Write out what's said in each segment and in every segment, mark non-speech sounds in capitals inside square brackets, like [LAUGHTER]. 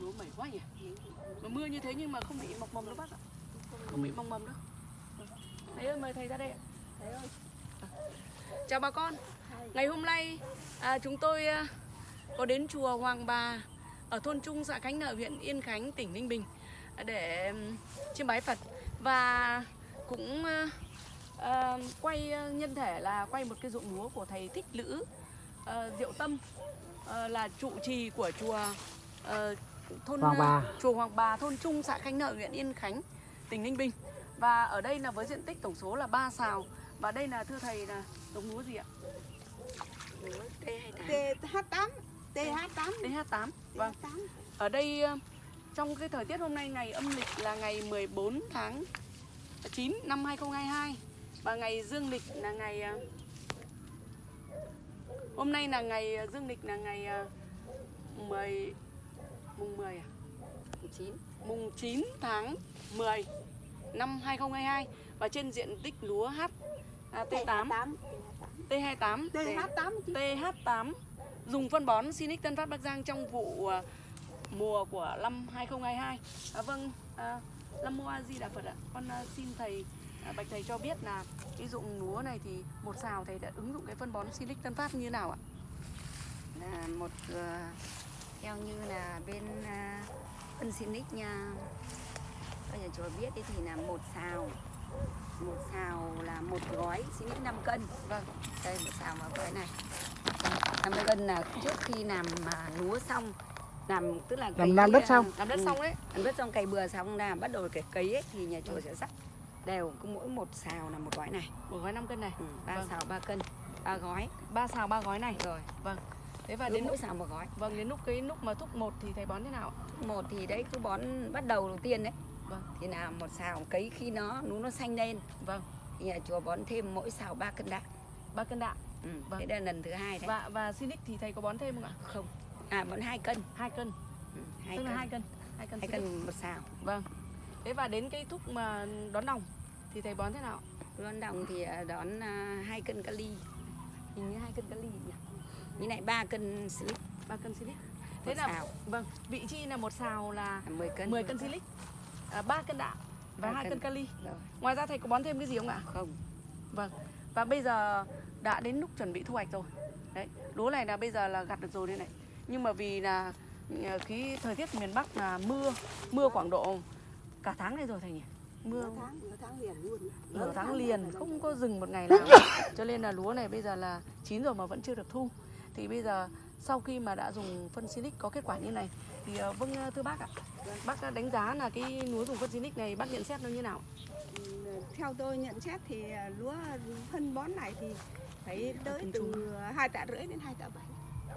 Lúa mẩy quá nhỉ? Mà mưa như thế nhưng mà không bị mọc mầm đâu bác ạ. Không bị mọc mầm đâu. Thầy ơi mời thầy ra đây ạ. À. chào bà con. Ngày hôm nay à, chúng tôi à, có đến chùa Hoàng Bà ở thôn Trung xã Khánh Nợ huyện Yên Khánh tỉnh Ninh Bình để chiêm bái Phật và cũng à, quay nhân thể là quay một cái ruộng lúa của thầy Thích Lữ à, Diệu Tâm à, là trụ trì của chùa à, thôn Hoàng Bà. chùa Hoàng Bà thôn Trung xã Khánh Nợ huyện Yên Khánh tỉnh Ninh Bình và ở đây là với diện tích tổng số là 3 sào và đây là thưa thầy là giống lúa gì ạ? Lúa T28 TH8 TH8 TH8 vâng. TH8 ở đây ờ, trong cái thời tiết hôm nay ngày âm lịch là ngày 14 tháng 9 năm 2022 và ngày dương lịch là ngày ờ, hôm nay là ngày ờ, dương lịch là ngày ờ, 10 mùng 10 à? 9 mùng 9 tháng 10 năm 2022 và trên diện tích lúa H à, T8 T28 TH8 chứ. TH8 dùng phân bón Sinic Tân Phát Bắc Giang trong vụ à, mùa của năm 2022. À, vâng, à, Lâm Mô A Di Đà Phật ạ. Con à, xin thầy à, bạch thầy cho biết là cái dụng lúa này thì một xào thầy đã ứng dụng cái phân bón Sinic Tân Phát như nào ạ? là một à, theo như là bên à, phân Sinic nha Bây nhà chùa biết thì là một xào một xào là một gói Sinic 5 cân vâng đây một xào mà gói này 50 cân là trước khi làm mà lúa xong làm tức là Làm- làm đất à, xong. Làm đất ừ, xong đấy. làm đất xong cày bừa xong là bắt đầu cái cấy ấy, thì nhà chùa sẽ rắc đều cứ mỗi một xào là một gói này Một gói 5 cân này. ừ, ba Vâng. xào ba cân ba gói ba xào ba gói này. rồi Thế và cứ đến mỗi lúc xào một gói vâng đến lúc cái lúc mà thúc một thì thầy bón thế nào ạ? một thì đấy cứ bón bắt đầu đầu tiên đấy Vâng. thì là một xào cấy khi nó nú nó xanh lên Vâng, thì nhà chùa bón thêm mỗi xào 3 cân đạm ba cân đạm. ừ. Vâng. thế đây là lần thứ hai đấy Và và Sinic thì thầy có bón thêm không ạ? không à bón hai cân hai cân. ừ. hai Tức cân là hai cân. Hai cân. hai cân một xào Vâng. Thế và đến cái thúc mà đón đồng thì thầy bón thế nào? đón đồng thì à, đón à, hai cân kali hình như hai cân kali nhỉ như này ba cân silic ba cân silic. một Thế là xào vâng, vị chi là một xào là là 10 cân 10 cân silic, à, 3 cân đạm và Ba 2 cân cân. kali. rồi Ngoài ra thầy có bón thêm cái gì không ạ? không Vâng. Và bây giờ đã đến lúc chuẩn bị thu hoạch rồi. Đấy, lúa này là bây giờ là gặt được rồi đây này. Nhưng mà vì là ờ, cái thời tiết miền Bắc là mưa, mưa khoảng độ cả tháng này rồi thầy nhỉ? Mưa Nửa tháng, nửa tháng liền luôn. nửa tháng rồi liền không có dừng một ngày [LAUGHS] nào cho nên là lúa này bây giờ là chín rồi mà vẫn chưa được thu thì bây giờ sau khi mà đã dùng phân Silic có kết quả như này thì ờ, vâng ờ, thưa bác ạ. Bác đã đánh giá là cái lúa dùng phân Silic này bác nhận xét nó như nào? Ừ, Theo tôi nhận xét thì à, lúa phân bón này thì phải tới từ hai tạ rưỡi đến hai tạ bảy.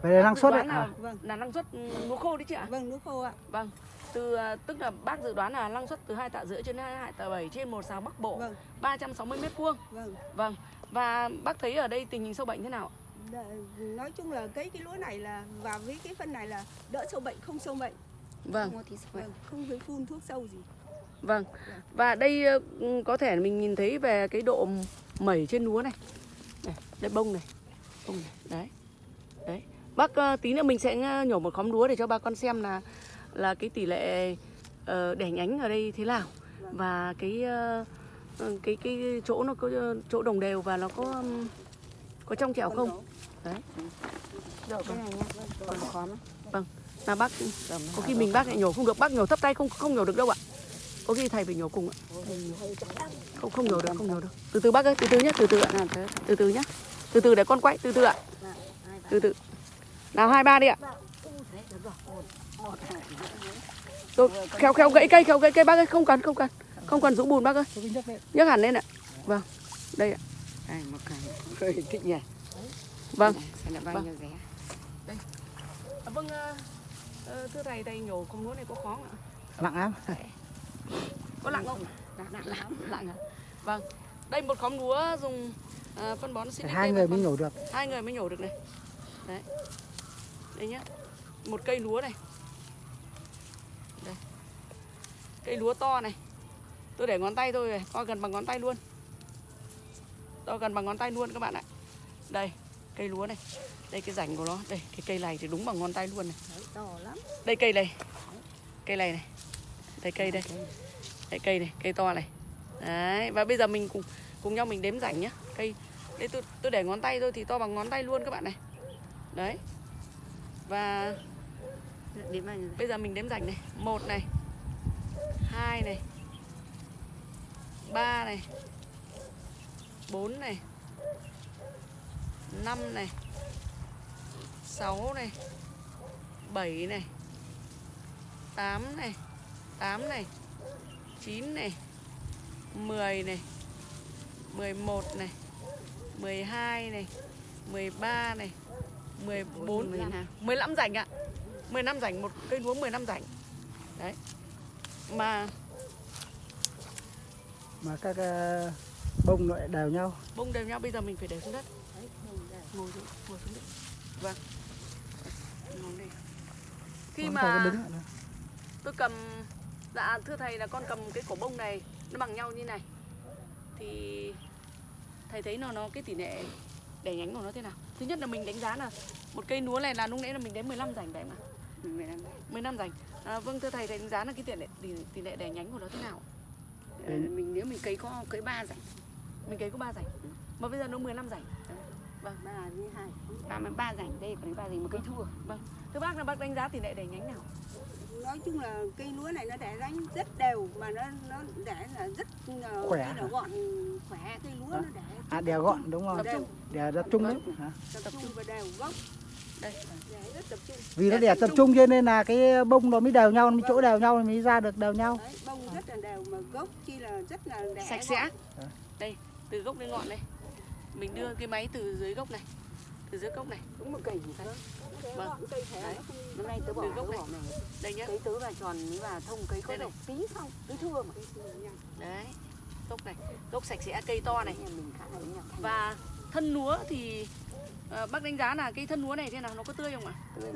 Vậy là năng suất đấy. là, À, Vâng, là năng suất ừ, lúa khô đấy chị ạ? Vâng lúa khô ạ. vâng. Từ ờ, tức là bác dự đoán là năng suất từ hai tạ rưỡi trên hai tạ bảy trên một xào bắc bộ Vâng, 360 mét vuông. Vâng. vâng. Và bác thấy ở đây tình hình sâu bệnh thế nào Đ- Nói chung là cái cái lúa này là và với cái phân này là đỡ sâu bệnh không sâu bệnh, vâng vâng, không phải phun thuốc sâu gì. Vâng. Và đây ờ, có thể mình nhìn thấy về cái độ mẩy trên lúa này. Này, đây bông này. Bông này. Đấy. Đấy. Bác ờ, tí nữa mình sẽ ờ, nhổ một khóm lúa để cho bà con xem là là cái tỷ lệ ờ, đẻ nhánh ở đây thế nào và cái ờ, cái cái chỗ nó có chỗ đồng đều và nó có có trong trẻo không? Đấy. rồi cái này nhá. Còn khóm ấy. Là bác Rồi, có khi mình bác lại nhổ không được, bác nhổ thấp tay không không nhổ được đâu ạ. Có khi thầy phải nhổ cùng ạ. Không không nhổ được, không nhổ được. Từ từ bác ơi, từ từ nhé, từ từ ạ. từ từ. Nhá. Từ từ để con quay từ từ ạ. Từ từ. Nào hai ba đi ạ. Rồi khéo khéo gãy cây khéo gãy cây. Bác ơi không cần không cần. Không cần rũ bùn bác ơi. Nhấc hẳn lên ạ. Vâng. Đây ạ đây một cái hơi [LAUGHS] thích nhỉ? Vâng. Xem là bao Vâng. nhiêu giá vâng thưa thầy thầy nhổ không lúa này có khó không ạ? Nặng lắm. có lặng không? Nặng nặng lắm. [LAUGHS] Lặng ạ vâng. Đây một khóm lúa dùng ờ, phân bón Sinic hai đây người mới con- nhổ được. hai người mới nhổ được này. Đấy. Đây nhá. Một cây lúa này. Đây. Cây lúa to này. Tôi để ngón tay thôi này to gần bằng ngón tay luôn to gần bằng ngón tay luôn các bạn ạ. Đây cây lúa này. Đây cái rảnh của nó. Đây cái cây này thì đúng bằng ngón tay luôn này. Đấy, to lắm. Đây cây này. Cây này này. Đây cây đây. Đây cây này cây to này. Đấy và bây giờ mình cùng cùng nhau mình đếm rảnh nhá. Cây đây tôi tôi để ngón tay thôi thì to bằng ngón tay luôn các bạn này. Đấy. Và bây giờ mình đếm rảnh này. Một này. Hai này. Ba này bốn này năm này sáu này bảy này tám này tám này chín này mười này mười một này mười hai này mười ba này mười bốn mười lăm. 15 rảnh ạ. 15 rảnh một cây lúa 15 rảnh. Đấy. Mà mà các ờ, bông lại đều nhau. Bông đều nhau bây giờ mình phải để xuống đất. Đấy, không để. ngồi xuống ngồi xuống đất vâng. Ngồi khi mà tôi cầm dạ thưa thầy là con cầm cái cổ bông này nó bằng nhau như này. Thì thầy thấy nó nó cái tỷ lệ đẻ nhánh của nó thế nào? Thứ nhất là mình đánh giá là một cây lúa này là lúc nãy là mình đến 15 rảnh đấy mà mười lăm 15 rảnh. À, vâng thưa thầy thầy đánh giá là cái tỷ lệ tỷ, tỷ lệ đẻ nhánh của nó thế nào? Ờ, mình nếu mình cấy có cấy ba rảnh mình cấy có 3 rảnh. Mà bây giờ nó 15 rảnh. Ba với hai. Ba mươi ba rảnh đây còn ba rảnh một cây thua. Vâng. Thưa bác là bác đánh giá tỷ lệ đẻ nhánh nào? Nói chung là cây lúa này nó đẻ ránh rất đều mà nó nó đẻ là rất ờ, Khỏe nó gọn. Khỏe cây lúa Hả? nó đẻ à đèo gọn đúng không? Tập trung. Đèo tập trung. đấy hả? tập trung và đều gốc. Đây. Đẻ rất tập trung. Vì nó đèo tập trung. cho nên là cái bông nó mới đều nhau nó mới chỗ đều nhau mới ra được đều nhau. Đấy bông rất là đều mà gốc chi là rất là đẻ sạch sẽ. Đây từ gốc đến ngọn đây mình đưa cái máy từ dưới gốc này từ dưới gốc này. Đúng một cây Nó đẻ Vâng. cây thể Đấy. nó không năm nay tớ bỏ Từ gốc này. bỏ này đây nhá. Cấy tớ vào tròn mới vào thông cấy có độc. tí xong cứ thưa mà. Đấy. Gốc này. Gốc sạch sẽ cây to này. Và thân lúa thì ờ, bác đánh giá là cái thân lúa này thế nào? Nó có tươi không ạ? Tươi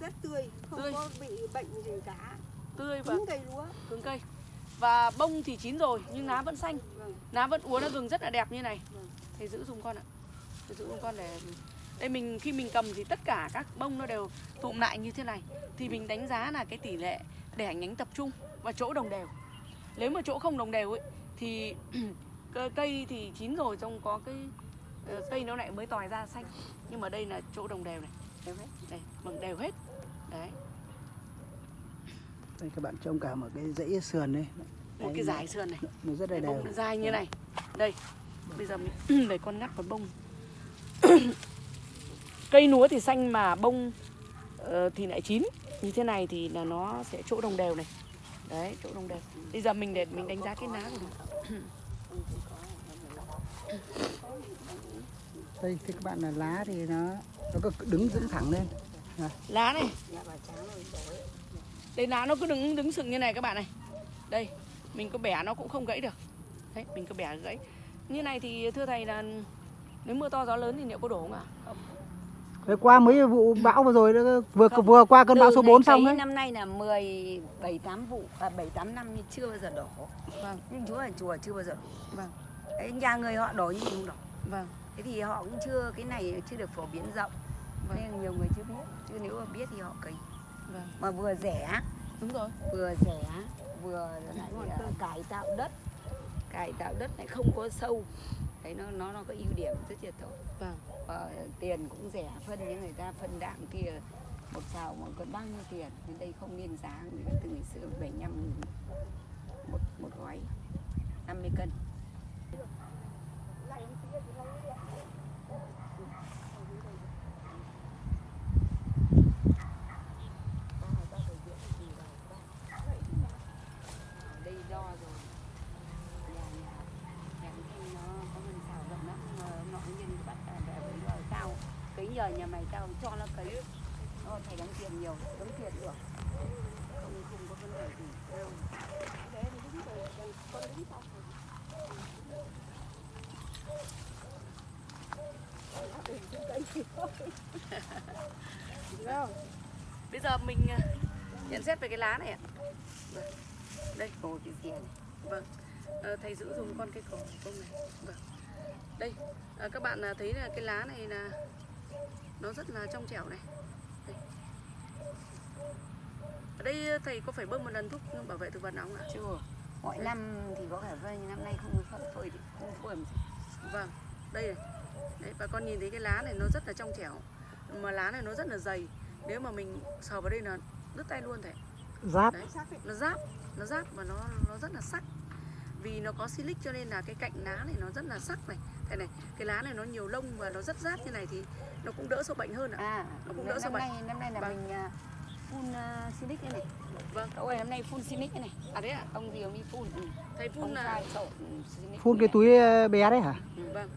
rất tươi. Không Tươi. có bị bệnh gì cả. Tươi và cứng cây lúa. cứng cây và bông thì chín rồi, nhưng lá vẫn xanh. Lá vẫn úa nó gừng rất là đẹp như này. Thầy giữ dùng con ạ. Thầy giữ dùng con để đây, mình, khi mình cầm thì tất cả các bông nó đều tụm lại như thế này. Thì mình đánh giá là cái tỷ lệ đẻ nhánh tập trung và chỗ đồng đều. Nếu mà chỗ không đồng đều ấy, thì [CLEARS THROAT] cây thì chín rồi trong có cái ờ, cây nó lại mới tòi ra xanh. Nhưng mà đây là chỗ đồng đều này. Đều hết. Đây bằng đều hết. Đấy đây các bạn trông cả một cái dãy sườn đây một cái dải sườn này. Nó rất là đều dài như này. Đây bây giờ mình [CLEARS THROAT] để con ngắt vào bông. [CLEARS THROAT] Cây lúa thì xanh mà bông ờ, thì lại chín. Như thế này thì là nó sẽ chỗ đồng đều này. Đấy chỗ đồng đều. Bây giờ mình để mình đánh giá cái lá của nó [CLEARS THROAT] đây thì các bạn là lá thì nó nó có đứng dựng thẳng lên. Lá này đây lá nó cứ đứng đứng sừng như này các bạn này đây mình có bẻ nó cũng không gãy được đấy mình có bẻ gãy như này thì thưa thầy là nếu mưa to gió lớn thì liệu có đổ không ạ không Đấy, qua mấy vụ bão vừa rồi vừa vừa qua cơn bão Từ số ngày 4 xong đấy năm nay là 17 8 vụ à 7 8 năm nhưng chưa bao giờ đổ. vâng Nhưng chúa là chùa chưa bao giờ đổ. vâng Đấy, nhà người họ đổ nhưng không đổ. vâng Thế thì họ cũng chưa cái này chưa được phổ biến rộng. Vâng. Nên nhiều người chưa biết. Chứ nếu mà biết thì họ cấy. Vâng. Mà vừa rẻ, đúng rồi. Vừa rẻ, vừa lại à, cải tạo đất. Cải tạo đất lại không có sâu. Đấy nó nó nó có ưu điểm rất là tốt. vâng. Và tiền cũng rẻ phân những người ta phân đạm kia một xào một còn bao nhiêu tiền? Nên đây không nên giá người từ ngày xưa 75 nghìn một một gói 50 cân đây đo rồi nhà nhà nhà thanh nó có mình xào rộng lắm mà nọ nhân bắt là để với đo cao cấy nhờ nhà mày tao cho nó cấy nó nhiều đóng tiền được. Không không có vấn đề gì. Đâu để thì đúng rồi con đứng sau bây giờ mình à, nhận xét về cái lá này ạ. Vâng. đây. Ồ, cái gì này. vâng. Ờ, thầy giữ dùng con cây cỏ bông này. Vâng. Đây. À, các bạn à, thấy là cái lá này là nó rất là trong trẻo này. Ở đây thầy có phải bơm một lần thuốc bảo vệ thực vật nào không ạ chưa mọi năm thì có phơi nhưng năm nay không phơi phơi thì không phơi làm gì. Vâng, đây này. Đấy, bà con nhìn thấy cái lá này nó rất là trong trẻo Mà lá này nó rất là dày Nếu mà mình sờ vào đây là đứt tay luôn thầy Giáp. Đấy, nó giáp Nó giáp và nó nó rất là sắc Vì nó có silic cho nên là cái cạnh lá này nó rất là sắc này Thầy này, cái lá này nó nhiều lông và nó rất rát như này thì nó cũng đỡ sâu bệnh hơn ạ à Nó cũng đỡ sâu năm bệnh. nay năm nay là Vâng. mình à, phun uh, silic đây này Vâng. cậu ơi năm nay phun silic đây này À đấy ạ, ông gì ông đi phun ừ. thầy phun ông là silic Phun cái này. túi ờ, bé đấy hả? Ừ, Vâng,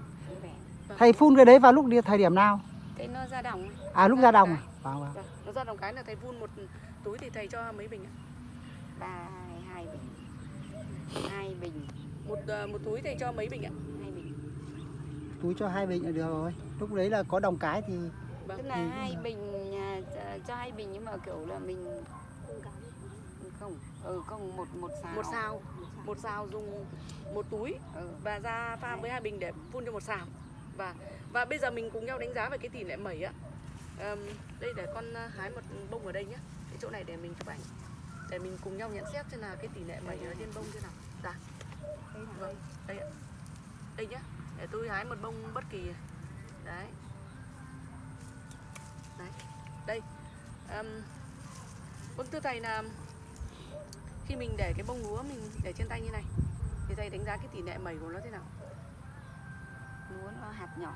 bé. Thầy phun cái đấy vào lúc đi thời điểm nào? cái nó ra đồng. À lúc ra đồng à? Vâng vâng. vâng. Nó ra đồng cái là thầy phun một túi thì thầy cho mấy bình ạ ba hai bình hai bình một, à, một túi thầy cho mấy bình ạ hai bình Túi cho hai bình là được rồi. Lúc đấy là có đồng cái thì Vâng. tức là hai bình à, cho- hai bình nhưng mà kiểu là mình không ừ không một một xào. Một xào. Một xào dùng một túi ừ. và ra pha với hai bình để phun cho một xào. Và và bây giờ mình cùng nhau đánh giá về cái tỷ lệ mẩy á. Ờm, đây để con ờ, hái một bông ở đây nhé cái chỗ này để mình chụp ảnh. Để mình cùng nhau nhận xét xem là cái tỷ lệ mẩy ở trên bông thế nào. Dạ. Vâng đây ạ. Đây nhá. Để tôi hái một bông bất kỳ. Đấy đây Ờm, vâng thưa thầy là khi mình để cái bông lúa mình để trên tay như này thì thầy đánh giá cái tỷ lệ mẩy của nó thế nào lúa nó hạt nhỏ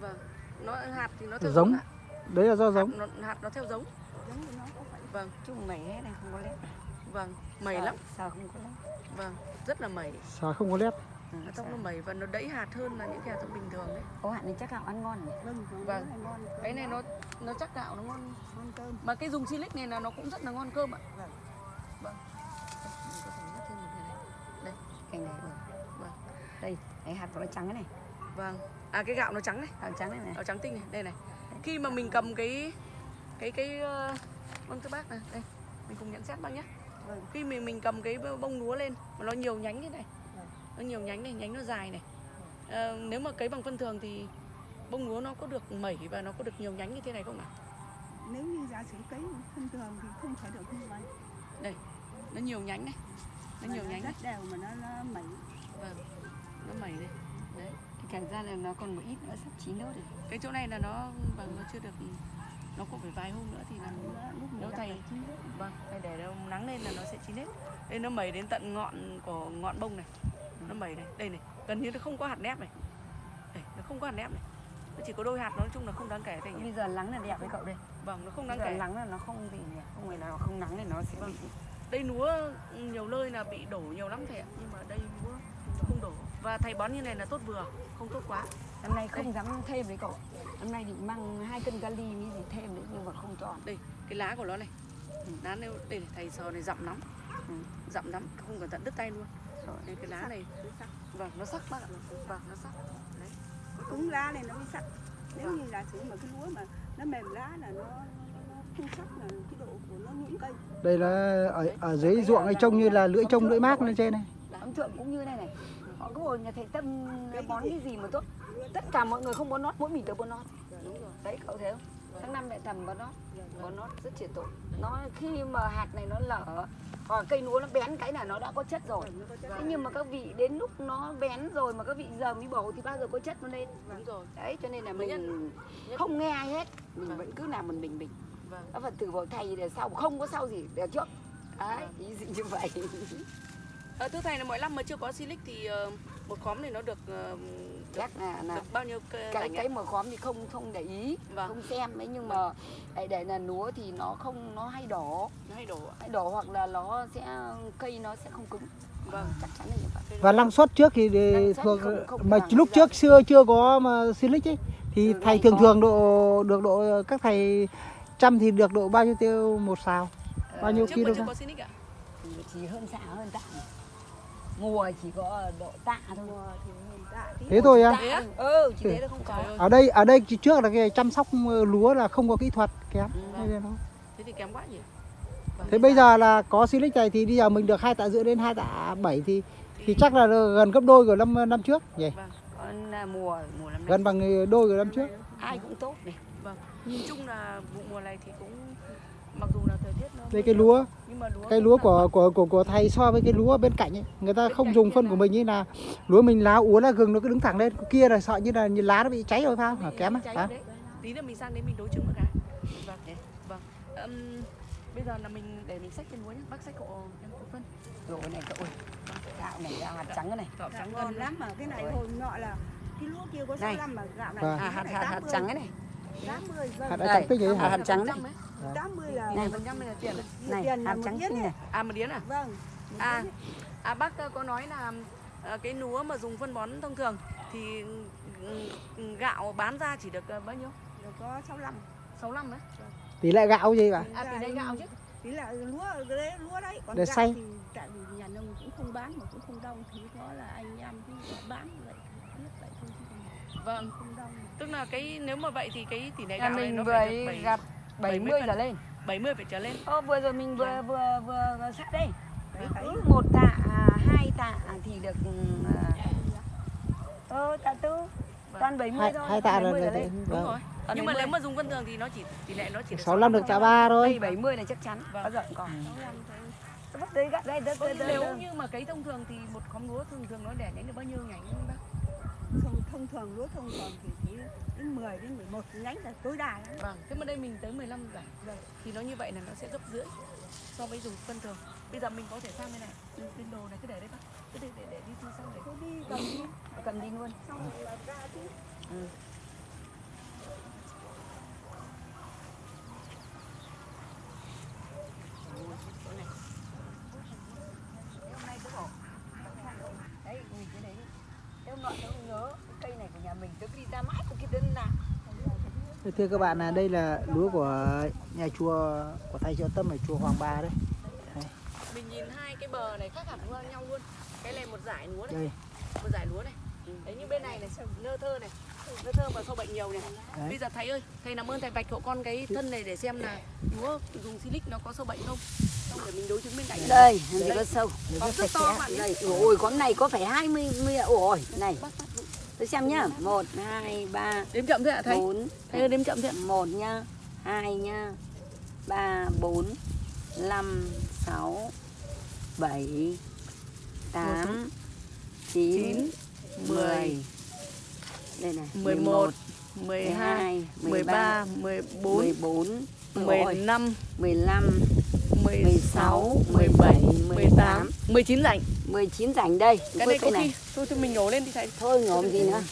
vâng nó hạt thì nó theo Giống. ạ. đấy là do hạt giống. nó, hạt nó theo giống giống nó có phải vâng chung mẩy hết này không có lép vâng mẩy lắm sợ không có lép vâng rất là mẩy Xà không có lép. Nó trong sợ. nó mẩy và nó đẫy hạt hơn là những cái hạt giống bình thường đấy có hạt này chắc là ăn ngon nhỉ? vâng Vâng. ngon cái này nó nó chắc gạo nó ngon ngon cơm mà cái dùng silic này là nó cũng rất là ngon cơm ạ Vâng. vâng Mình có thể nhấc thêm một cái này. cành này. Vâng. đây cái hạt của nó trắng cái này vâng à cái gạo nó trắng này hạt trắng này này gạo trắng tinh này đây này khi mà mình cầm cái cái cái ờ, vâng thưa bác này đây mình cùng nhận xét bác nhé Vâng. khi mình mình cầm cái bông lúa lên mà nó nhiều nhánh như này. Nó nhiều nhánh này nhánh nó dài này. Ờ, nếu mà cấy bằng phân thường thì bông lúa nó có được mẩy và nó có được nhiều nhánh như thế này không ạ? Nếu như giả sử cấy thông thường thì không thể được như vậy. Nó nhiều nhánh này. Nó Mà nhiều nhánh rất này. đều mà nó nó mẩy. Vâng nó mẩy đây đấy thì càng ra là nó còn một ít nữa sắp chín đâu rồi. Cái chỗ này là nó vâng nó chưa được nó cũng phải vài hôm nữa thì là Nó- lúc nếu thầy vâng thầy để nó nắng lên là nó sẽ chín hết. Đây nó mẩy đến tận ngọn của ngọn bông này nó mẩy này đây này gần như nó không có hạt nếp này. Đây nó không có hạt nếp này. Nó chỉ có đôi hạt nó nói chung là không đáng kể nhé bây giờ nắng là đẹp với cậu đây. Vâng nó không bây đáng giờ kể. nắng là nó không nhỉ không phải nào không nắng thì nó sẽ Vâng. bị đây lúa nhiều nơi là bị đổ nhiều lắm thầy ạ nhưng mà đây lúa không đổ. Và thầy bón như này là tốt vừa không tốt quá. Năm nay không dám thêm với cậu. Năm nay định mang hai cân kali mới gì thêm nữa nhưng mà không chọn. Đây cái lá của nó này. Ừ. lá này đây này, thầy sờ này rậm lắm. Ừ. rậm lắm không cẩn thận đứt tay luôn. Đây cái lá này Nó sắc. vâng nó sắc bác ạ. Vâng nó sắc. Đấy. Cứng lá này nó mới sắc. Nếu Vâng. như giả sử mà cái lúa mà nó mềm lá là nó, nó, nó không sắc là cái độ của nó nhũn cây. Đây là ở ở dưới ruộng ấy trông như là lưỡi trông lưỡi mác lên trên này. ông thượng cũng như này này. Họ cứ ngồi nhà thầy tâm bón cái gì mà tốt. Tất cả mọi người không bón nót mỗi mình tớ bón nót. Đúng rồi. Đấy cậu thấy không tháng năm mẹ tầm bón nót bón nót rất triệt tội nó khi mà hạt này nó lở hoặc cây lúa nó bén cái là nó đã có chất rồi. Nó thế nhưng mà các vị đến lúc nó bén rồi mà các vị giờ mới bổ thì bao giờ có chất nó lên? Đúng rồi. Đấy cho nên là mình không nghe ai hết. Mình Vâng. vẫn cứ làm mình mình mình. Vâng. Các phật tử bảo thầy để sau không có sau gì để trước. Đấy Vâng. ý gì như vậy. À, thưa thầy là mỗi năm mà chưa có silic thì ờ, một khóm này nó được ờ, chắc là là được bao nhiêu cây cái cái mở khóm thì không không để ý Vâng. không xem ấy nhưng mà để để là lúa thì nó không nó hay đỏ nó hay đổ hay đỏ hoặc là nó sẽ cây nó sẽ không cứng. Vâng. Chắc chắn là như vậy. Và năng suất trước thì thuộc không- không mà lúc trước xưa chưa có mà silic ấy thì Ừ, thầy thường có. thường độ được độ các thầy trăm thì được độ bao nhiêu tiêu một xào? Bao nhiêu trước kg có silic ạ. Thì chỉ hơn xạ hơn tạ. Mùa chỉ có độ tạ thôi. Mùa thì thế thôi á á? ừ chỉ thế là không Trời có ơi. ở đây ở đây trước là cái chăm sóc lúa là không có kỹ thuật kém. Ừ. Thế thì kém quá nhỉ? Thế bây giờ là có silic này thì bây giờ mình được hai tạ rưỡi đến hai tạ bảy thì thì chắc là gần gấp đôi của năm năm trước nhỉ? Vâng còn à, mùa mùa năm nay. Gần bằng đôi của năm trước. Ai cũng tốt này. Vâng nhìn chung là vụ mùa này thì cũng mặc dù là thời tiết nó đây cái lúa cái lúa là của của của của thầy so với cái lúa bên cạnh ấy người ta Bên không dùng phân là- của mình như là lúa mình lá úa lá gừng nó cứ đứng thẳng lên Cái kia là sợ như là như lá nó bị cháy rồi phải không? Hả? kém á tí nữa mình sang đấy mình đối chứng một cái vâng vâng. Ừm, bây giờ là mình để mình xách cái lúa nhé bác xách cậu em cậu phân. Rồi này cậu ơi. Gạo này gạo hạt trắng cái này. Gạo trắng ngon lắm mà cái này hồi nọ là cái lúa kia có Này. 65 mà gạo này Vâng. à, hạt hạt hạt trắng cái này. 80 hạt vâng. trắng tích ấy hạt hả? hạt trắng đấy 80 là Này. phần trăm này là tiền đấy này tiền một trắng xinh này. này à một điến à Vâng. À, à bác có nói là ờ, cái lúa mà dùng phân bón thông thường thì ừ, gạo bán ra chỉ được ờ, bao nhiêu? Rồi có 65. 65 đấy. tỷ lệ gạo gì vậy À tỷ lệ gạo chứ. Tí là lúa đấy lúa đấy còn Để gạo xay. thì tại vì nhà nông cũng không bán mà cũng không đông thì có là anh em cứ bán vậy biết vậy thôi chứ còn Vâng, không đông tức là cái nếu mà vậy thì cái tỷ lệ gạo này mình nó vừa phải được ấy 7, gặt 70 70 phần. trở lên 70 phải trở lên. Ô, vừa rồi mình vừa Vâng. vừa vừa sát đây Đấy, cứ một tạ à, hai tạ thì được ơ tạ tư toàn 70 hai thôi hai tạ là 70 trở là- lên Đúng vâng. rồi. Nhưng mà 70. nếu mà dùng phân thường thì nó chỉ tỷ lệ nó chỉ được 65 được tạ ba thôi đây 70 là chắc chắn Vâng. có giận còn 65 thôi. Tôi bắt đây gắt đây đất Vâng, đây nếu đây như mà cấy thông thường thì một khóm lúa thường thường nó đẻ nhánh được bao nhiêu nhánh bác? thông, thông thường lúa thông thường thì chỉ đến 10 đến 11 nhánh là tối đa lắm. Vâng, thế mà đây mình tới 15 giải. Vâng. Thì nó như vậy là nó sẽ gấp rưỡi so với dùng phân thường. Bây giờ mình có thể sang bên này, bên đồ này cứ để đấy bác. Cứ để để, để đi thu sang để. Thế đi cầm đi cầm đi luôn xong rồi là ra chứ. đấy nhìn cái đấy em nọ tôi nhớ cái cây này của nhà mình tôi cứ đi ra mãi tôi kia đến nào thưa các bạn là đây là lúa của nhà chùa của thầy trợ tâm ở chùa Hoàng Ba đấy Mình nhìn hai cái bờ này khác hẳn nhau luôn. Cái này một giải lúa này, đây một giải lúa này. Đấy như bên này này, nơ thơ này. Nơ thơ mà sâu bệnh nhiều này. Đấy. Bây giờ thầy ơi, thầy làm ơn thầy vạch hộ con cái thân này để xem là lúa dùng silic nó có sâu bệnh không. Xong để mình đối chứng bên cạnh. đây gì có sâu Có rất to bạn nhé. đây ôi con này có phải 20 mươi ôi này tôi xem nhá. Một hai ba. Đếm chậm thôi ạ thầy. bốn. Thầy đếm chậm ạ. một nhá. Hai nhá. Ba bốn. Năm sáu. Bảy. Tám. Chín. mười. Đây này. 11, 12 12, 13 13, 14, 14 15 15, 15 16, 17, 18, 19 rảnh. 19 rảnh đây Cái này có này khi thôi thì mình nhổ lên đi thầy. thôi ngộm gì nữa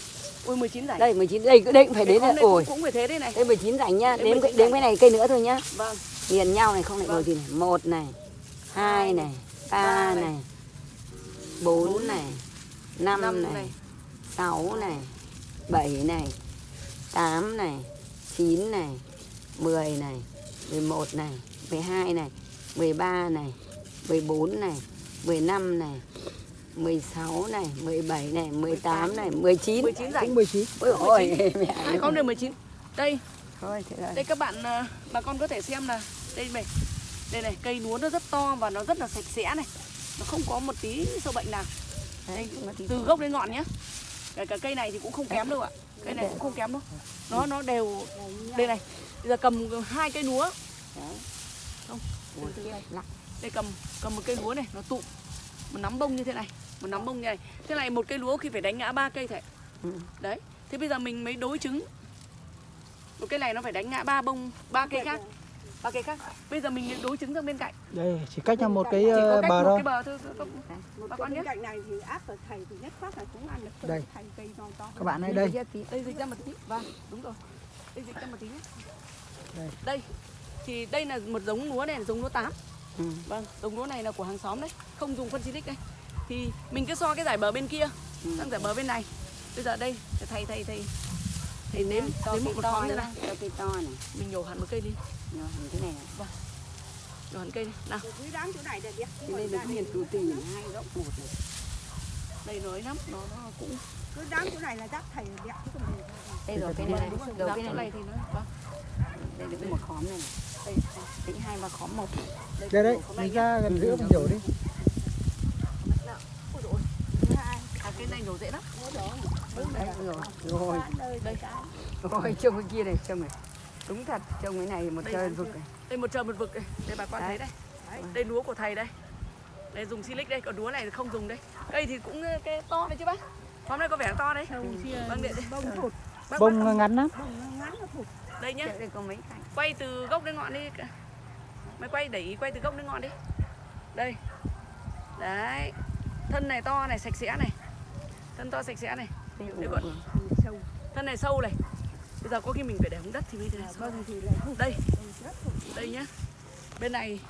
Ui 19 rảnh. đây 19 đây đây cũng phải đến là này cũng, phải thế đây này. đây 19 rảnh nhá Đây đếm 19 cái này cây nữa thôi nhá Vâng. liền nhau này không lại Vâng. ngồi gì này một này hai này ba này. bốn này năm này. sáu này bảy này tám này chín này mười này mười một này mười hai này mười ba này mười bốn này mười năm này mười sáu này mười bảy này mười tám này mười chín 19 rảnh. cũng 19 ôi ôi mẹ Hai con đều 19. Đây, thôi thế rồi đây các bạn ờ, bà con có thể xem là đây này. Đây này, cây lúa nó rất to và nó rất là sạch sẽ này. Nó không có một tí sâu bệnh nào. Đấy, tí Từ gốc đến ngọn nhé. Cả, cả cây này thì cũng không kém đâu ạ. Cây này cũng không kém đâu. Nó nó đều đây này. Bây giờ cầm hai cây lúa, Đấy. Không. Ủa, lắc. đây cầm cầm một cây lúa này, nó tụ một nắm bông như thế này, một nắm bông như này. Thế này một cây lúa khi phải đánh ngã ba cây thầy. Ừ. Đấy. Thế bây giờ mình mới đối chứng. Một cây này nó phải đánh ngã ba bông, ba cây khác. Ba cây khác. Bây giờ mình đối chứng sang bên cạnh. đây chỉ cách nhau một cái ờ, cách bờ một thôi cái bờ thôi. các- một Bà cái con bên nhé. cạnh này thì áp vào thầy thì nhất phát là cũng ăn được Đây. thành cây to to các bạn ơi đây Đây dịch ra một tí. Vâng, đúng rồi. Đây dịch ra một tí nhé. Đây. Đây. Thì đây là một giống lúa này là giống lúa 8. Ừ. Vâng, giống lúa này là của hàng xóm đấy, không dùng phân xịt đây. Thì mình cứ so cái giải bờ bên kia, Ừ. sang giải bờ bên này. Bây giờ đây, thầy thầy thầy thầy nếm to nếm một một to này nữa này. to cây to này Mình nhổ hẳn một cây đi, Rồi, hình thế này này. nhổ hẳn cây đi. Nào, dưới đám chỗ này đẹp Thế đây là cái miền tù tì hai góc một này đây nói lắm, nó nó cũng cứ đám chỗ này là đáp thầy đẹp chứ còn đây rồi cái này này rồi Dám cái chỗ này này thì nó vâng. đây là cái một khóm này này Đây, Đấy, hai mà khóm một đây đấy này mình ra gần giữa mình nhổ đi. À, cái này nhổ dễ lắm. Đấy rồi. Rồi. đây đây. Cái rồi trông cái kia này trông này. Đúng thật trông cái này một trời là- vực này. Đây một trời một vực đây đây bà con Đấy. thấy đây. Đây lúa của thầy đây. Đây dùng silic đây còn lúa này thì không dùng đây. Cây thì cũng ờ, cái to đấy chứ bác. Hôm nay có vẻ to đấy. Chia Vâng, điện. đây. bông thụt. Bông ngắn lắm. Bông ngắn thụt. Đây nhá. Đây- đây có mấy cành. Quay từ gốc đến ngọn đi mày quay để ý quay từ gốc đến ngọn đi. Đây. Đấy. Thân này to này sạch sẽ này. Thân to sạch sẽ này. Vừa. sâu. Thân này sâu này. Bây giờ có khi mình phải để xuống đất thì mới thế à, thì lại thụt đây. đây nhá. Bên này.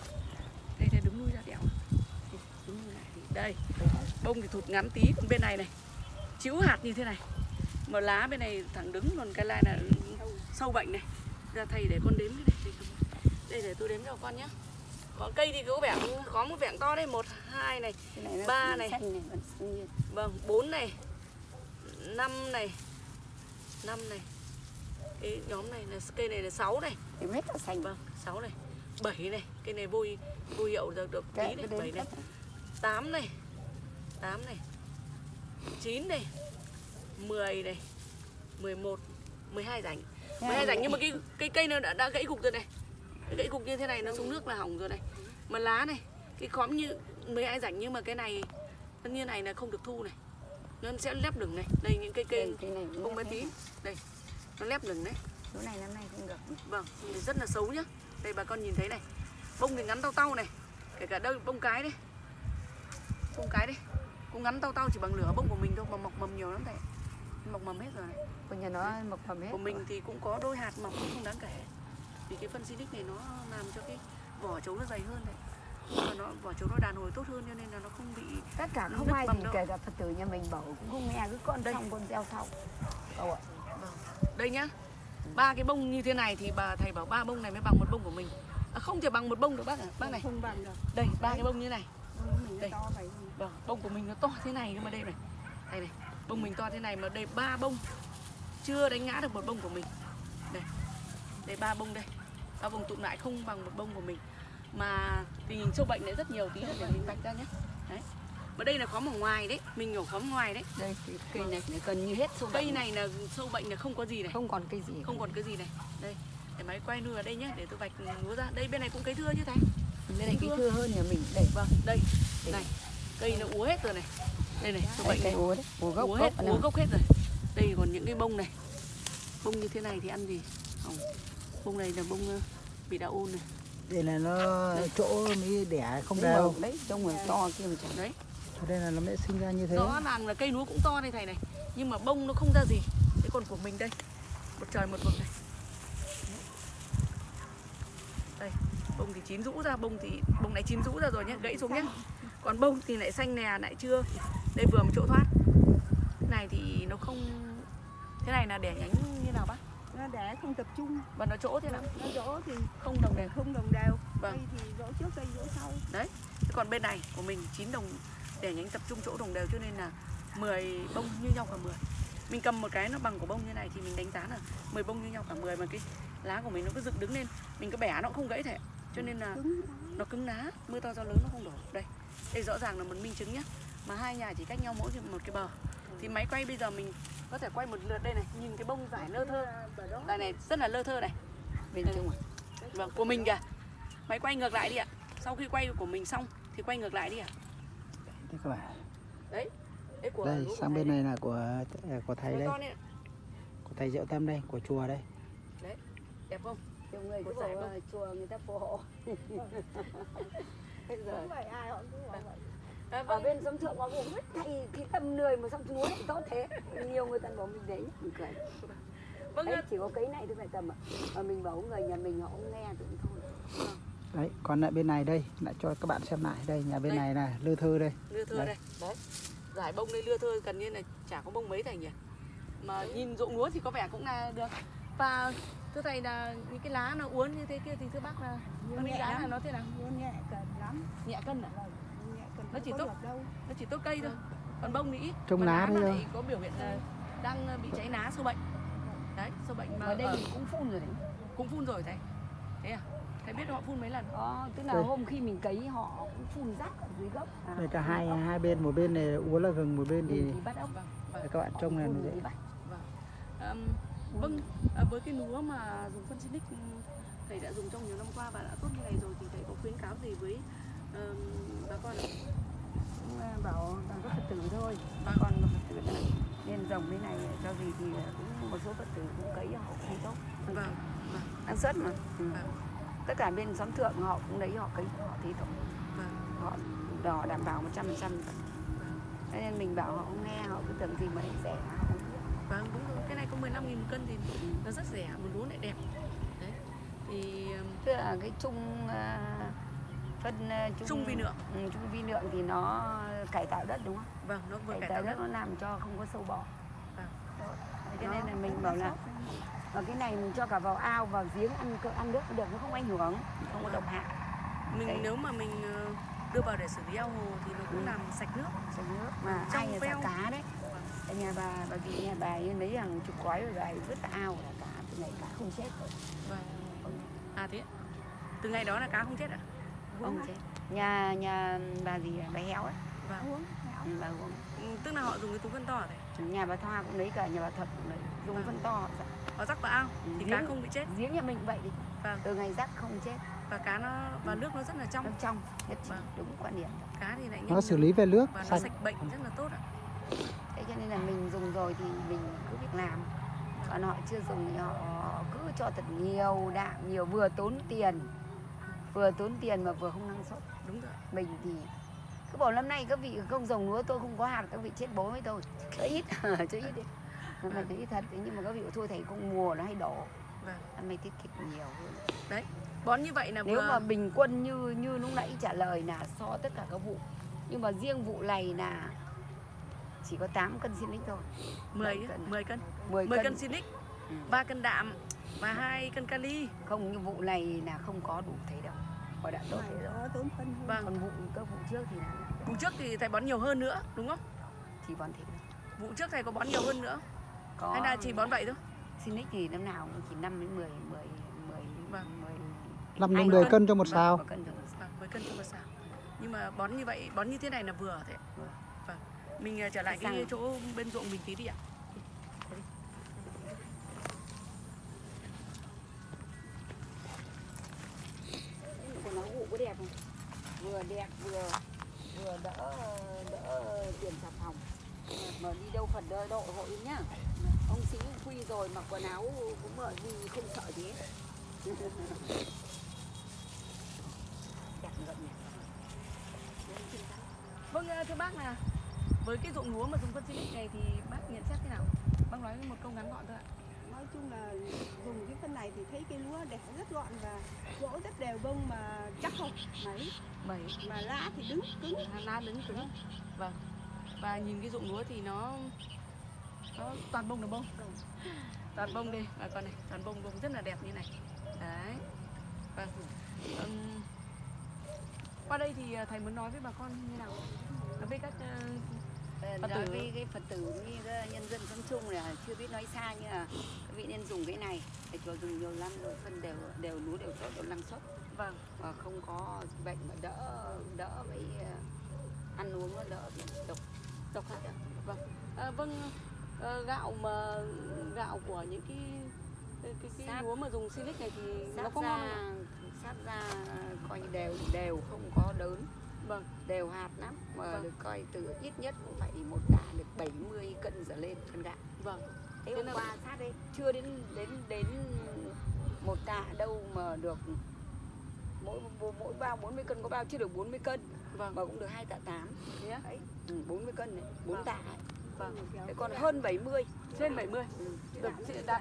Đây đây đứng nuôi ra đẻo. Đây, bông thì thụt ngắn tí còn bên này này. Chĩu hạt như thế này. Mà lá bên này thẳng đứng còn cái lai là sâu. bệnh này. Ra thầy để con đếm cái này đây, để tôi đếm cho con nhé. Có cây thì có vẻ có một vẹn to đây một hai này này Ba này. này vâng bốn này năm này năm này. Cái nhóm này là cây này là sáu này. Thì hết là xanh. Vâng 6 này. 7 này cái này vui vui hiệu được được tí này cái 7 đến này. 8 này 8 này. 9 này 10 này 11 12 rảnh. 12 rảnh nhưng mà cái cái cây nó đã, đã gãy cục rồi này Cái gãy cục như thế này nó xuống nước là hỏng rồi này mà lá này cái khóm như 12 rảnh nhưng mà cái này nó như này là không được thu này nó sẽ lép lửng này đây những cây cây bông bé tí đây nó lép lửng đấy chỗ này năm nay không được Vâng, rất là xấu nhá. Đây bà con nhìn thấy này. Bông thì ngắn tao tao này. Kể cả đây bông cái đấy. Bông cái đấy. Cũng ngắn tao tao chỉ bằng lửa bông của mình thôi mà mọc mầm nhiều lắm thầy. Mọc mầm hết rồi này. của nhà nó mọc mầm hết Của mình thì cũng có đôi hạt mọc cũng không đáng kể. Vì cái phân silic này nó làm cho cái vỏ trấu nó dày hơn đấy. Và nó vỏ trấu nó đàn hồi tốt hơn cho nên là nó không bị tất cả không ai thì đâu. kể cả phật tử nhà mình bảo cũng không nghe cứ con Đây. xong con gieo sau cậu ạ đây nhá. Ba cái bông như thế này thì bà thầy bảo ba bông này mới bằng một bông của mình. À, không thể bằng một bông được bác ạ. Bác này. không bằng được Đây, ba cái bông như này. Đây. Vâng, bông của mình nó to thế này cơ mà đây này. Đây này, bông mình to thế này mà đây ba bông chưa đánh ngã được một bông của mình. Đây. Đây ba bông đây. Ba bông tụm lại không bằng một bông của mình. Mà tình hình sâu bệnh này rất nhiều tí nữa để mình vạch ra nhé. Đấy. Mà đây là khóm ở ngoài đấy, mình nhổ khóm ngoài đấy. đây cái cây này này gần như hết sâu Cây bệnh này là sâu bệnh là không có gì này, không còn cây gì không còn cái gì này. Đây. Để máy quay nuôi vào đây nhé, để tôi vạch lúa ra. Đây bên này cũng cấy thưa chứ thầy. bên này cái thưa. hơn nhà mình đây Vâng, đây. Này. Cây nó úa hết rồi này. Đây này, sâu bệnh cây úa đấy úa gốc úa hết, úa gốc hết rồi. Đây còn những cái bông này. Bông như thế này thì ăn gì? Hỏng. Bông này là bông ờ, bị đạo ôn này. đây là nó chỗ mới đẻ không Đấy, đều đấy trông là to kia mà chẳng Đấy, nên là nó mới sinh ra như thế rõ ràng là cây lúa cũng to đây thầy này. Nhưng mà bông nó không ra gì. Thế còn của mình đây. Một trời một vực này. Đây, bông thì chín rũ ra, bông thì bông này chín rũ ra rồi nhé, gãy xuống nhé. Còn bông thì lại xanh nè, lại chưa. Đây vừa một chỗ thoát. Cái này thì nó không Thế này là đẻ nhánh như nào bác? Nó để không tập trung Và nó chỗ thế nào? nó rỗ thì Không đồng đều. không đồng đều Vâng. cây thì rỗ trước cây rỗ sau Thế còn bên này của mình 9 đồng để nhánh tập trung chỗ đồng đều cho nên là 10 bông như nhau cả 10. Mình cầm một cái nó bằng của bông như này thì mình đánh giá là 10 bông như nhau cả 10 mà cái lá của mình nó cứ dựng đứng lên, mình cứ bẻ nó cũng không gãy thể. Cho nên là nó cứng ná, mưa to gió lớn nó không đổ. Đây. Đây rõ ràng là một minh chứng nhá. Mà hai nhà chỉ cách nhau mỗi một cái bờ. Thì máy quay bây giờ mình có thể quay một lượt đây này, nhìn cái bông vải lơ thơ. Đây này rất là lơ thơ này. bên trong à Vâng, của mình kìa. Máy quay ngược lại đi ạ. Sau khi quay của mình xong thì quay ngược lại đi ạ. đây các bạn Đấy của đây của sang bên đây. này là của của thầy đây này, của thầy diệu tâm đây của chùa đây đẹp không? nhiều người cứ bảo chùa người ta phù hộ [LAUGHS] bây giờ ai họ cũng bảo vậy À, ở vâng. bên sông thượng họ cũng biết thầy cái tâm người mà sông núi tốt thế nhiều người ta bảo mình đấy mình cười Vâng, đấy chỉ có cái này thôi phải tầm ạ mà mình bảo người nhà mình họ không nghe thì cũng thôi đấy còn lại bên này đây lại cho các bạn xem lại đây nhà bên Đây. này là lư thư đây lưa thưa Đây. đây. Đấy. Giải bông đây lưa thưa gần như là chả có bông mấy thầy nhỉ. Mà nhìn ruộng lúa thì có vẻ cũng là được. Và thưa thầy là những cái lá nó uốn như thế kia thì thưa bác là Uốn con đánh nhẹ giá là lắm. nó thế nào? Nó nhẹ cần lắm Nhẹ cân à? Vâng, Nó chỉ tốt. Nó chỉ tốt cây thôi. Còn bông thì ít. Trông lá đấy có biểu hiện là đang bị cháy lá sâu bệnh. Đấy, sâu bệnh mà ở đây mình cũng phun rồi đấy cũng phun rồi thầy. Thế à? thầy biết họ phun mấy lần Có, tức là Đây. hôm khi mình cấy họ cũng phun rác ở dưới gốc. À, Đây cả hai hai bên một bên này úa là gừng một bên thì thì bắt ốc. vâng vâng các bạn trông này thì dễ bắt. Ừm, vâng à, với cái lúa mà dùng phân Sinic ừm, thầy đã dùng trong nhiều năm qua và đã tốt như này rồi thì thầy có khuyến cáo gì với bà con bảo bằng các Phật tử thôi. Bà Vâng. con mà Phật tử là nên trồng cái này cho gì thì cũng một số Phật tử cũng cấy họ cũng tốt. vâng vâng Năng suất mà. Ừ. Vâng. Tất cả bên xóm thượng họ cũng lấy họ cấy họ thi vâng Họ đỏ đảm bảo 100%. vâng Thế nên mình bảo họ không nghe họ cứ tưởng gì mà rẻ họ không biết. vâng đúng rồi cái này có 15 nghìn một cân thì nó rất rẻ một lúa lại đẹp đấy thì Tức là cái chung à, phân à, chung, Chung vi lượng. Ừ, chung vi lượng thì nó cải tạo đất đúng không? vâng nó vừa Cải cải tạo đất đất nó làm cho không có sâu bọ. Vâng. Cho nên là mình bảo là và cái này mình cho cả vào ao vào giếng ăn cỡ ăn nước cũng được nó không ảnh hưởng không có độc hại mình Đấy. nếu mà mình ờ, đưa vào để xử lý ao hồ thì nó cũng Ừ. làm sạch nước sạch nước mà Trong ai thả cá đấy Vâng. Ở nhà bà bà chị nhà bà ấy lấy hàng chục gói rồi bà vứt ao là cá từ ngày cá không chết rồi vâng à thế từ ngày đó là cá không chết ạ không chết nhà nhà bà gì à? bà héo ấy vâng uống ừ, bà uống. Ừ, tức là họ dùng cái túi phân to thầy nhà bà Thoa cũng lấy cả nhà bà Thật cũng lấy. Dùng Vâng. phân to họ rắc vào ao Ừ, thì giếng- cá không bị chết? giếng nhà mình cũng vậy đi Vâng. từ ngày rắc không chết. Và cá nó và nước nó rất là nó trong trong nhất Vâng. đúng quan điểm. Cá thì lại nó xử lý về nước và nó sạch. sạch bệnh rất là tốt ạ. Thế cho nên là mình dùng rồi thì mình cứ việc làm. Còn họ chưa dùng thì họ cứ cho thật nhiều đạm nhiều vừa tốn tiền vừa tốn tiền mà vừa không năng suất. Đúng rồi. Mình thì cứ bảo năm nay các vị không trồng lúa tôi không có hạt các vị chết bố với tôi cho ít [LAUGHS] cho ít đi. Năm nay ít thật nhưng mà các vị thôi thầy không mùa nó hay đổ. Vâng. Năm nay tiết kiệm nhiều hơn. Bón như vậy là nếu vừa mà bình quân như như lúc nãy trả lời là so tất cả các vụ. Nhưng mà riêng vụ này là chỉ có 8 cân xin thôi. 10 bảy cân. 10 cân. 10, 10 cân, cân silic Ừ. 3 cân đạm và 2 cân kali. Không như vụ này là không có đủ thế đâu họ đã tốt thế rồi tốn phân hơn. vâng. Còn vụ các vụ trước thì là vụ trước thì thầy bón nhiều hơn nữa đúng không? Chỉ bón thế vụ trước thầy có bón nhiều hơn nữa? Có. Hay là chỉ bón vậy thôi? Sinic thì năm nào cũng chỉ 5 đến 10 10 10 Vâng. 10 năm Hai đến 10 cân. cho một vâng, sào một vâng 10 cân cho một xào. Nhưng mà bón như vậy bón như thế này là vừa thế vâng. Mình ờ, trở lại cái chỗ bên ruộng mình tí đi ạ quần áo vụ có đẹp không? Vừa đẹp, vừa vừa đỡ đỡ tiền xà phòng. Mà đi đâu phần đỡ độ hội nhá. Ông sĩ quy rồi mặc quần áo cũng mở gì không sợ gì hết. Đẹp nhỉ. Vâng ờ, thưa bác là với cái ruộng lúa mà dùng phân xịt này thì bác nhận xét thế nào? Bác nói một câu ngắn gọn thôi ạ nói chung là dùng cái phân này thì thấy cây lúa đẹp rất gọn và rỗ rất đều bông mà chắc không? Mấy bảy mà lá thì đứng cứng. Lá đứng cứng. Vâng. Và nhìn cái ruộng lúa thì nó nó toàn bông là bông toàn bông đây bà con này toàn bông bông rất là đẹp như này. Đấy. Vâng. Ừm, qua đây thì à, thầy muốn nói với bà con như nào? Với các ờ, Phật nói tử. với cái phật tử với nhân dân sống chung là chưa biết nói xa nhưng mà các vị nên dùng cái này để cho dùng nhiều năm rồi phân đều đều lúa đều tốt đều năng suất vâng và không có bệnh mà đỡ đỡ với ờ, ăn uống nó đỡ bị độc độc hại vâng à, vâng ờ, gạo mà gạo của những cái cái cái, cái Sáp. lúa mà dùng silic này thì nó có ngon không ạ? ra coi như đều đều không có đớn vâng đều hạt lắm mà Vâng. được coi từ ít nhất cũng phải một tạ được 70 cân trở lên cân gạo vâng thế Thế hôm qua sát đây chưa đến đến đến một tạ đâu mà được mỗi mỗi, bao 40 cân có bao chưa được 40 cân vâng mà cũng được hai tạ 8 thế á? đấy ừ, 40 cân này 4 Vâng. tạ ấy. Vâng. Thế còn hơn 70 trên 70 ừ. được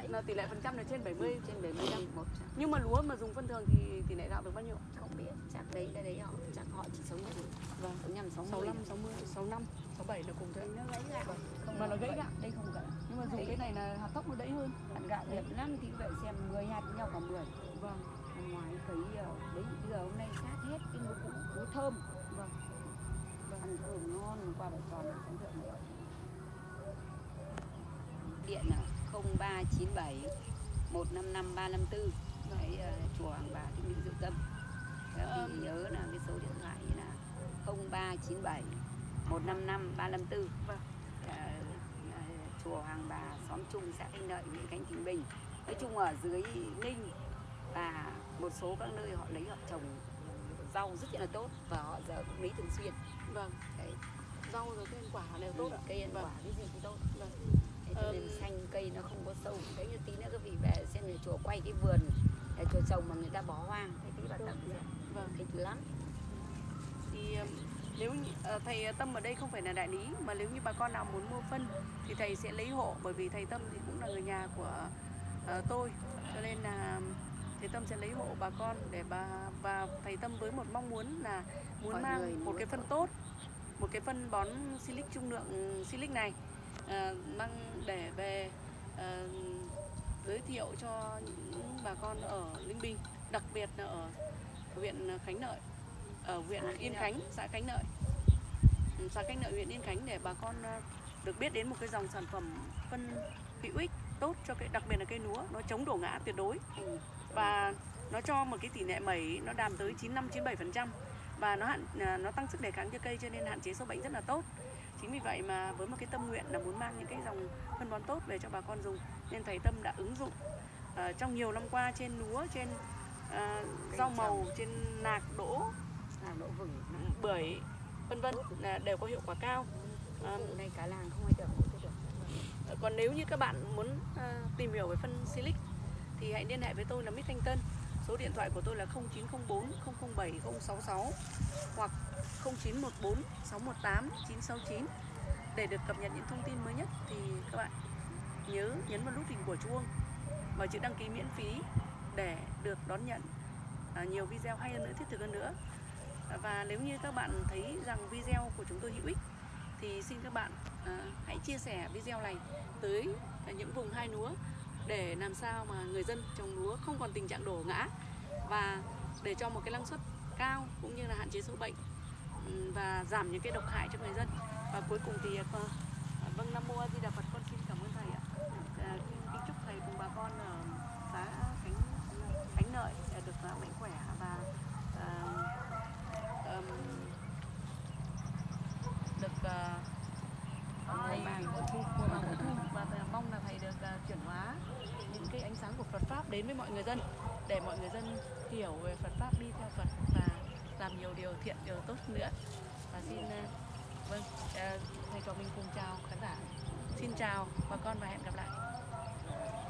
là tỷ lệ phần trăm là trên 70 trên 75 một trăm. nhưng mà lúa mà dùng phân thường thì tỷ lệ gạo được bao nhiêu? Không biết chắc đấy cái đấy họ chắc họ chỉ sống được. Vâng. Sống nhầm sống 65 60 65 67 là cùng thôi. Nó lấy gạo. Không mà nó gãy gạo. đây không gãy. Nhưng mà dùng cái này là hạt tóc nó đẫy hơn. Hạt gạo đẹp lắm thì vậy xem 10 hạt nhau cả 10 vâng. Năm ngoái cấy ờ, đấy bây giờ hôm nay sát hết cái lúa cũ lúa thơm. Vâng. Ăn thơm ngon hôm qua bà tròn điện là 0397 155 354 đấy ờ, chùa Hàng Bà Thích Minh Dũng tâm các Ờm. vị nhớ là cái số điện thoại là 0397 155 354 Vâng. Ờ, ờ, chùa Hoàng Bà xóm Trung xã Thanh Lợi huyện Khánh Bình Bình nói chung ở dưới Ninh và một số các nơi họ lấy họ trồng rau rất là tốt và họ giờ cũng lấy thường xuyên vâng Đấy. rau rồi cây ăn quả đều tốt ạ cây ăn Vâng. quả cái gì cũng tốt Vâng. Thế cho nên xanh cây nó không có sâu. Đấy như tí nữa các vị về xem nhà chùa quay cái vườn nhà chùa trồng mà người ta bỏ hoang. Thế tí bà xem vâng. Thích lắm. Thì um, nếu như, ờ, thầy Tâm ở đây không phải là đại lý mà nếu như bà con nào muốn mua phân thì thầy sẽ lấy hộ bởi vì thầy Tâm thì cũng là người nhà của ờ, tôi. Cho nên là thầy Tâm sẽ lấy hộ bà con để bà và thầy Tâm với một mong muốn là muốn Mọi mang một cái phân tốt một cái phân bón silic trung lượng silic này ờ, mang để về ờ, giới thiệu cho những bà con ở Linh Bình đặc biệt là ở huyện Khánh Lợi ở huyện Yên Khánh xã Khánh Lợi Ừ, xã Khánh Lợi huyện Yên Khánh để bà con ờ, được biết đến một cái dòng sản phẩm phân hữu ích tốt cho cái đặc biệt là cây lúa nó chống đổ ngã tuyệt đối Ừ. và nó cho một cái tỷ lệ mẩy nó đạt tới 95 97% và nó hạn nó tăng sức đề kháng cho cây cho nên hạn chế sâu bệnh rất là tốt. Chính vì vậy mà với một cái tâm nguyện là muốn mang những cái dòng phân bón tốt về cho bà con dùng nên thầy Tâm đã ứng dụng ờ, trong nhiều năm qua trên lúa, trên Cây rau màu, trên nạc, đỗ, làm lỗ vừng bưởi vân vân là đều có hiệu quả cao. Ờ, này cả làng không ai được còn nếu như các bạn muốn ờ, tìm hiểu về phân silic thì hãy liên hệ với tôi là Mít Thanh Tân. Số điện thoại của tôi là 0904 007 066 hoặc 0914 618 969 để được cập nhật những thông tin mới nhất thì các bạn nhớ nhấn vào nút hình của chuông và chữ đăng ký miễn phí để được đón nhận à, nhiều video hay hơn nữa, thiết thực hơn nữa. Và nếu như các bạn thấy rằng video của chúng tôi hữu ích thì xin các bạn à, hãy chia sẻ video này tới à, những vùng hai lúa để làm sao mà người dân trồng lúa không còn tình trạng đổ ngã và để cho một cái năng suất cao cũng như là hạn chế sâu bệnh ừ, và giảm những cái độc hại cho người dân. Và cuối cùng thì ờ, vâng nam mô a di đà phật con xin cảm ơn thầy ạ À, kính kính chúc thầy cùng bà con ở xã khánh khánh lợi à, được à, mạnh khỏe và à, ừm, được à, thầy và thu và mong là thầy được à, chuyển hóa những cái ánh sáng của Phật pháp đến với mọi người dân, để mọi người dân hiểu về Phật pháp, đi theo Phật và làm nhiều điều thiện, điều tốt nữa. Và xin ờ, vâng ờ, thầy cho mình cùng chào khán giả. Xin chào bà con và hẹn gặp lại.